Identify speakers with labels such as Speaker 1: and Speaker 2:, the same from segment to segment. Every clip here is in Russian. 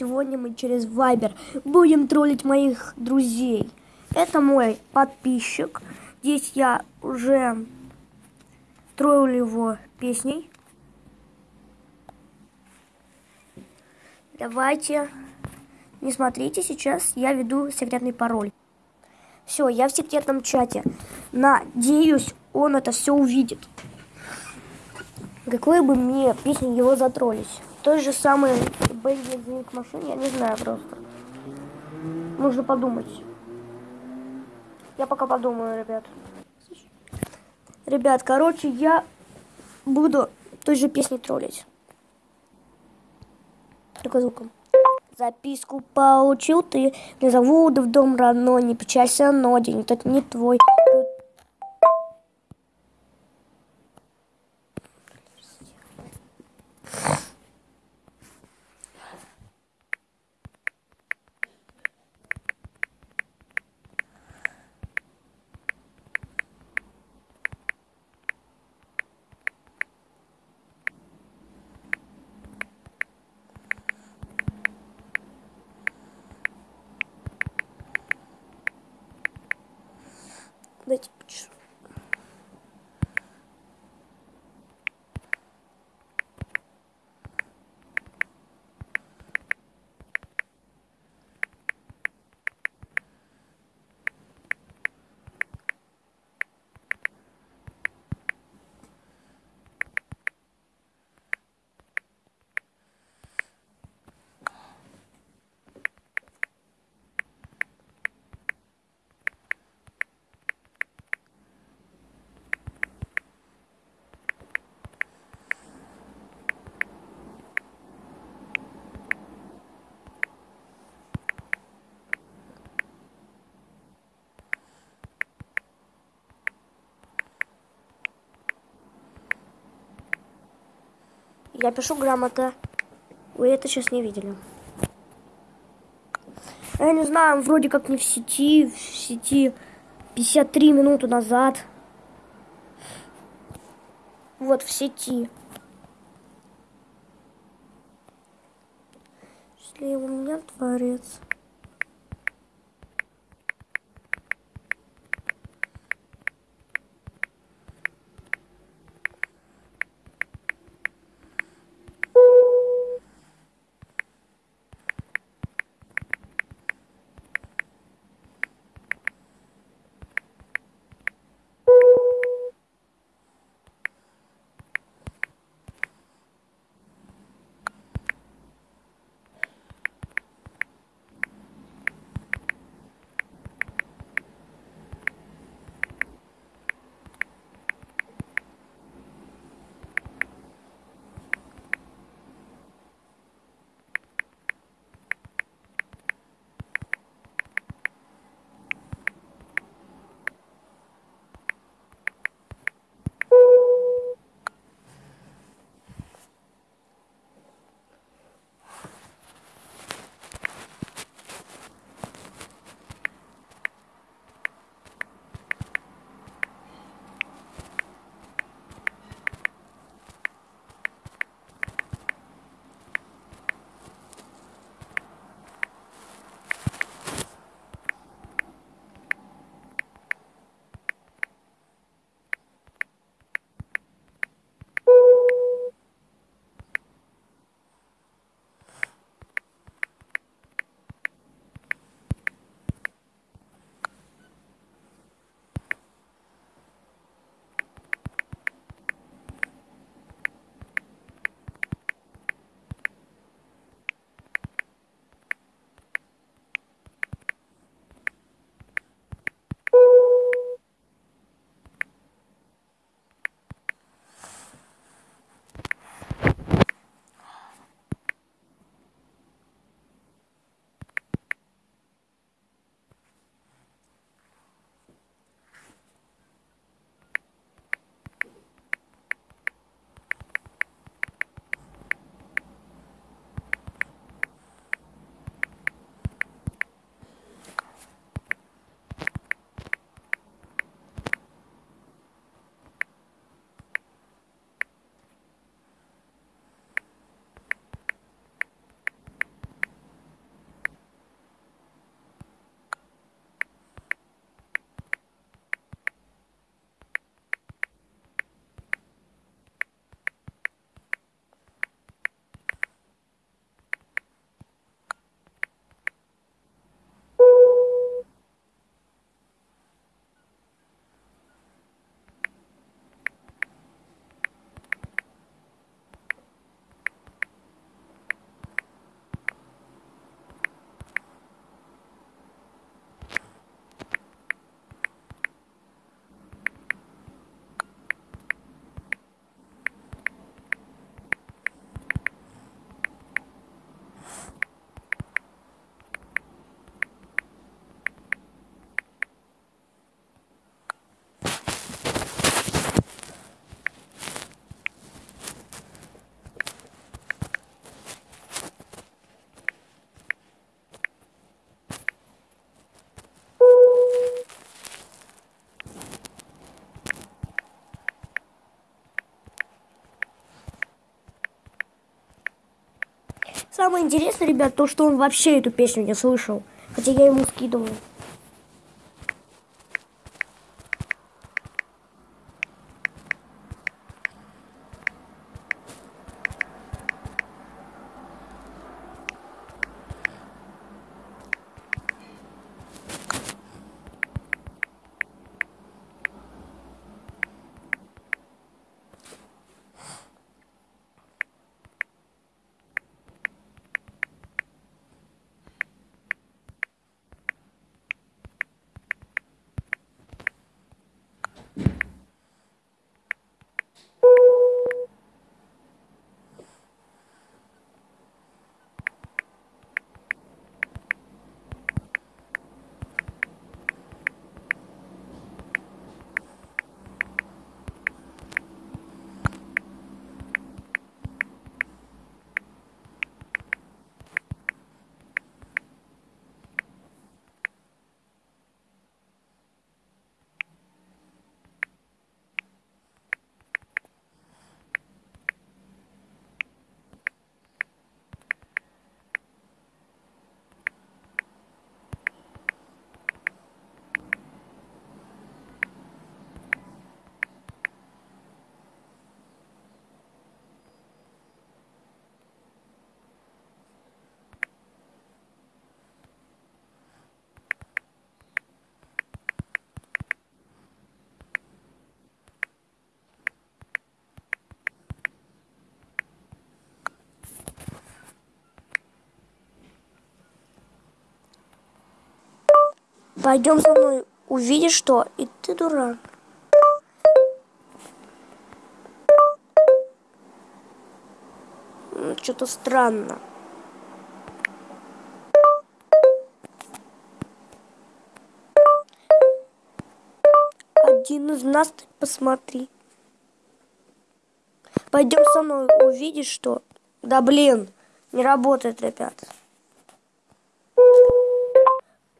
Speaker 1: сегодня мы через Viber будем троллить моих друзей. Это мой подписчик. Здесь я уже троллю его песней. Давайте, не смотрите, сейчас я веду секретный пароль. Все, я в секретном чате. Надеюсь, он это все увидит. Какой бы мне песни его затроллить. Той же самый Бенди звонит машине, я не знаю просто. Нужно подумать. Я пока подумаю, ребят. Ребят, короче, я буду той же песней троллить. Только звуком. Записку получил ты, не зовут в дом родной, не печалься, но день этот не твой. Я пишу грамота. Вы это сейчас не видели. Я не знаю, вроде как не в сети. В сети 53 минуты назад. Вот в сети. Если у меня творец. Самое интересное, ребят, то, что он вообще эту песню не слышал. Хотя я ему скидывал. Пойдем со мной, увидишь что, и ты дурак. Что-то странно. Один из нас, ты посмотри. Пойдем со мной, увидишь что. Да блин, не работает, ребят.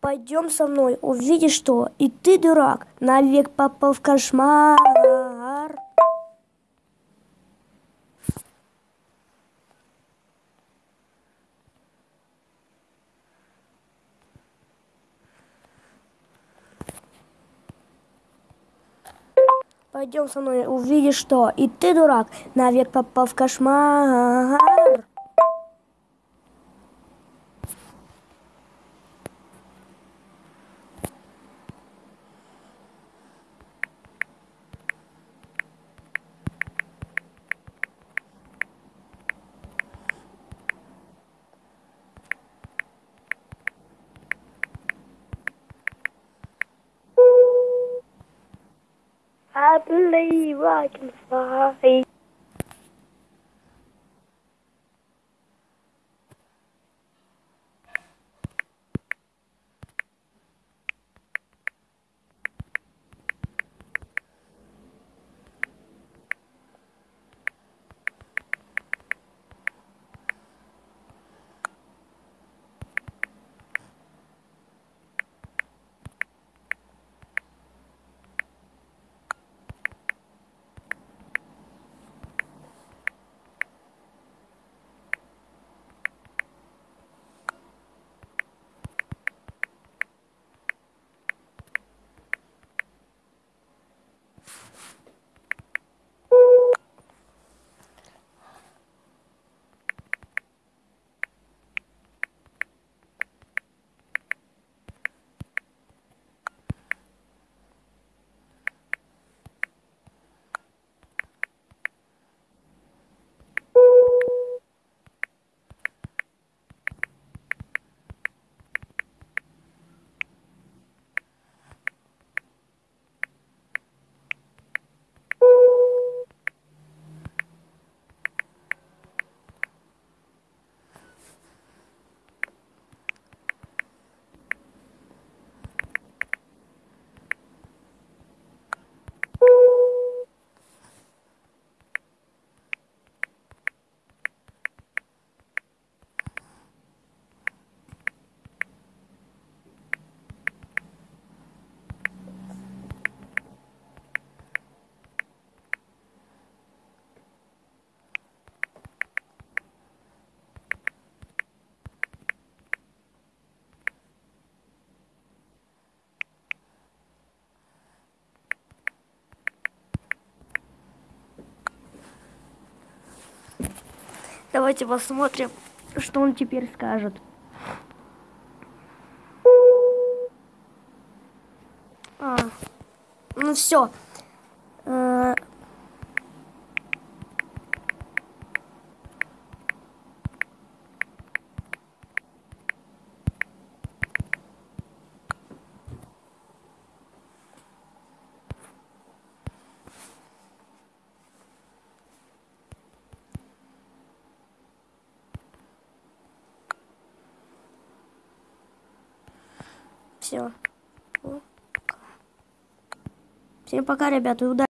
Speaker 1: Пойдем со мной, увидишь что, и ты, дурак, навек попал в кошмар. Пойдем со мной, увидишь что, и ты, дурак, навек попал в кошмар. Believe I can fly. Давайте посмотрим, что он теперь скажет. А, ну все. Все. Всем пока, ребята, и удачи.